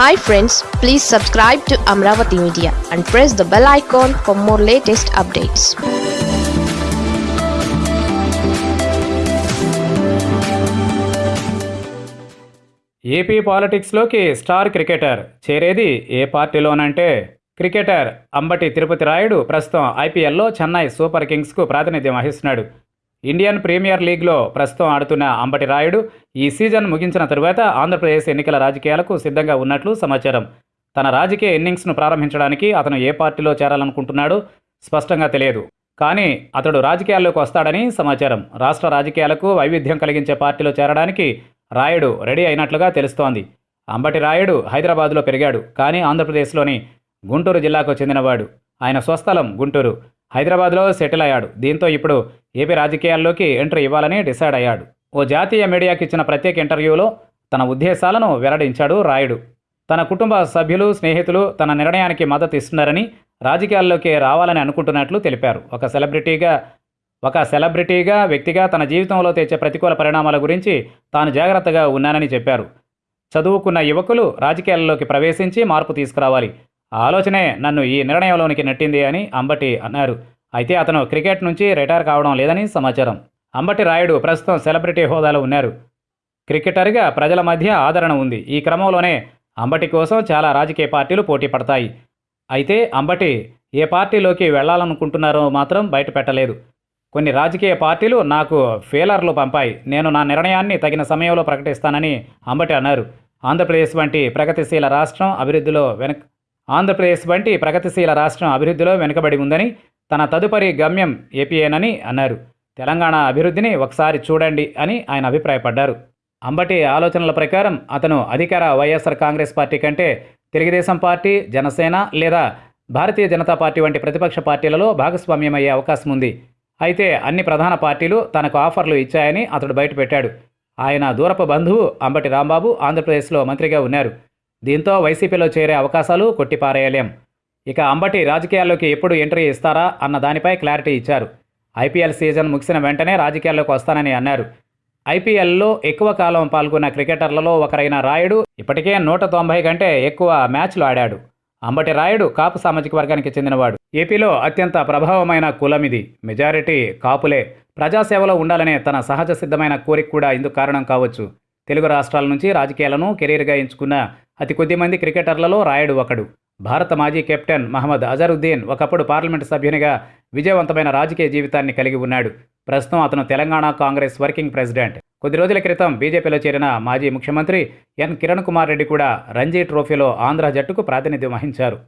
Hi friends please subscribe to Amaravati media and press the bell icon for more latest updates AP పాలిటిక్స్లోకి star cricketer చేరేది ఏ పార్టీలోనంటే cricketer Ambati Tirupati Rayudu ప్రస్తుతం ఐపీఎల్లో Chennai super కింగ్స్కు ప్రాతినిధ్యం వహిస్తున్నాడు. Indian premier లీగ్లో ప్రస్తుతం ఆడుతున్న అంబటి రాయుడు ఈ సీజన్ ముగించిన తరువాత ఆంధ్రప్రదేశ్ ఎన్నికల రాజకీయాలకు సిద్ధంగా ఉన్నట్లు సమాచారం. తన రాజకీయ ఇన్నింగ్స్ను ప్రారంభించడానికి అతను ఏ పార్టీలో చేరాలనుకుంటున్నాడో స్పష్టంగా తెలియదు. కానీ అతడు రాజకీయాల్లోకి వస్తాడని సమాచారం. రాష్ట్ర రాజకీయాలకు వైవిధ్యం కలిగించే పార్టీలో చేరడానికి రాయుడు రెడీ అయినట్లుగా తెలుస్తోంది. అంబటి రాయుడు హైదరాబాద్లో పెరిగాడు కానీ ఆంధ్రప్రదేశ్లోని గుంటూరు జిల్లాకు చెందినవాడు. ఆయన స్వస్థలం గుంటూరు. హైదరాబాద్లో సెటిల్ అయ్యాడు. దీంతో ఇప్పుడు ఏపీ రాజకీయాల్లోకి ఎంట్రీ ఇవ్వాలని డిసైడ్ అయ్యాడు. ఓ జాతీయ మీడియాకి ఇచ్చిన ప్రత్యేక ఇంటర్వ్యూలో తన ఉద్దేశాలను వెల్లడించాడు రాయుడు. తన కుటుంబ సభ్యులు స్నేహితులు తన నిర్ణయానికి మద్దతు ఇస్తున్నారని రాజకీయాల్లోకి రావాలని అనుకుంటున్నట్లు తెలిపారు. ఒక సెలబ్రిటీగా ఒక సెలబ్రిటీగా వ్యక్తిగా తన జీవితంలో తెచ్చే ప్రతికూల పరిణామాల గురించి తాను జాగ్రత్తగా ఉన్నానని చెప్పారు. చదువుకున్న యువకులు రాజకీయాల్లోకి ప్రవేశించి మార్పు తీసుకురావాలి. ఆ ఆలోచనే నన్ను ఈ నిర్ణయంలోనికి నెట్టింది అని అంబటి అన్నారు. అయితే అతను క్రికెట్ నుంచి రిటైర్ కావడం లేదని సమాచారం. అంబటి రాయుడు ప్రస్తుతం సెలబ్రిటీ హోదాలో ఉన్నారు. క్రికెటర్గా ప్రజల మధ్య ఆదరణ ఉంది. ఈ క్రమంలోనే అంబటి కోసం చాలా రాజకీయ పార్టీలు పోటీ పడతాయి. అయితే అంబటి ఏ పార్టీలోకి వెళ్ళాలనుకుంటున్నారో మాత్రం బయట పెట్టలేదు. కొన్ని రాజకీయ పార్టీలు నాకు ఫేలర్లు పంపాయి. నేను నా నిర్ణయాన్ని తగిన సమయంలో ప్రకటిస్తానని అంబటి అన్నారు. ఆంధ్రప్రదేశ్ వంటి ప్రగతిశీల రాష్ట్రం అభివృద్ధిలో వెనక ఆంధ్రప్రదేశ్ వంటి ప్రగతిశీల రాష్ట్రం అభివృద్ధిలో వెనుకబడి ఉందని తన తదుపరి గమ్యం ఏపీఏనని అన్నారు. తెలంగాణ అభివృద్ధిని ఒకసారి చూడండి అని ఆయన అభిప్రాయపడ్డారు. అంబటి ఆలోచనల ప్రకారం అతను అధికార వైఎస్ఆర్ కాంగ్రెస్ పార్టీ కంటే తెలుగుదేశం పార్టీ జనసేన లేదా భారతీయ జనతా పార్టీ వంటి ప్రతిపక్ష పార్టీలలో భాగస్వామ్యమయ్యే అవకాశం ఉంది. అయితే అన్ని ప్రధాన పార్టీలు తనకు ఆఫర్లు ఇచ్చాయని అతడు బయటపెట్టాడు. ఆయన దూరపు బంధువు అంబటి రాంబాబు ఆంధ్రప్రదేశ్లో మంత్రిగా ఉన్నారు. దీంతో వైసీపీలో చేరే అవకాశాలు కొట్టిపారేయలేం. ఇక అంబటి రాజకీయాల్లోకి ఎప్పుడు ఎంట్రీ ఇస్తారా అన్న దానిపై క్లారిటీ ఇచ్చారు. ఐపీఎల్ సీజన్ ముగిసిన వెంటనే రాజకీయాల్లోకి వస్తానని అన్నారు. ఐపీఎల్లో ఎక్కువ కాలం పాల్గొన్న క్రికెటర్లలో ఒకరైన రాయుడు ఇప్పటికే నూట తొంభై కంటే ఎక్కువ మ్యాచ్లు ఆడాడు. అంబటి రాయుడు కాపు సామాజిక వర్గానికి చెందినవాడు. ఏపీలో అత్యంత ప్రభావమైన కులమిది మెజారిటీ కాపులే. ప్రజాసేవలో ఉండాలనే తన సహజ సిద్ధమైన కోరిక కూడా ఇందుకు కారణం కావచ్చు. తెలుగు రాష్ట్రాల నుంచి రాజకీయాలను కెరీర్గా ఎంచుకున్న అతి కొద్ది మంది క్రికెటర్లలో రాయుడు ఒకడు. భారత మాజీ కెప్టెన్ మహమ్మద్ అజరుద్దీన్ ఒకప్పుడు పార్లమెంటు సభ్యునిగా విజయవంతమైన రాజకీయ జీవితాన్ని కలిగి ఉన్నాడు. ప్రస్తుతం అతను తెలంగాణ కాంగ్రెస్ వర్కింగ్ ప్రెసిడెంట్. కొద్ది రోజుల క్రితం బీజేపీలో చేరిన మాజీ ముఖ్యమంత్రి ఎన్ కిరణ్ కుమార్ రెడ్డి కూడా రంజీ ట్రోఫీలో ఆంధ్ర జట్టుకు ప్రాతినిధ్యం వహించారు.